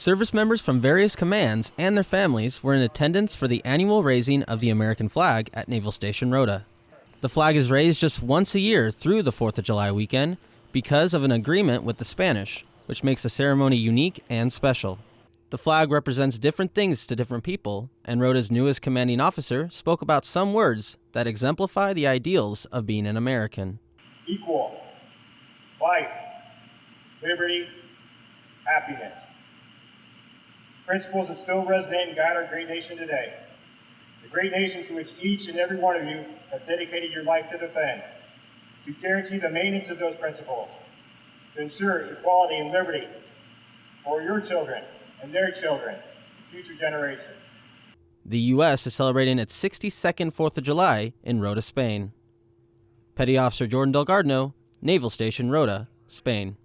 Service members from various commands and their families were in attendance for the annual raising of the American flag at Naval Station Rota. The flag is raised just once a year through the 4th of July weekend because of an agreement with the Spanish, which makes the ceremony unique and special. The flag represents different things to different people, and Rota's newest commanding officer spoke about some words that exemplify the ideals of being an American. Equal, life, liberty, happiness. Principles that still resonate and guide our great nation today. The great nation to which each and every one of you have dedicated your life to defend. To guarantee the maintenance of those principles. To ensure equality and liberty for your children and their children and future generations. The U.S. is celebrating its 62nd 4th of July in Rota, Spain. Petty Officer Jordan Delgardno, Naval Station Rota, Spain.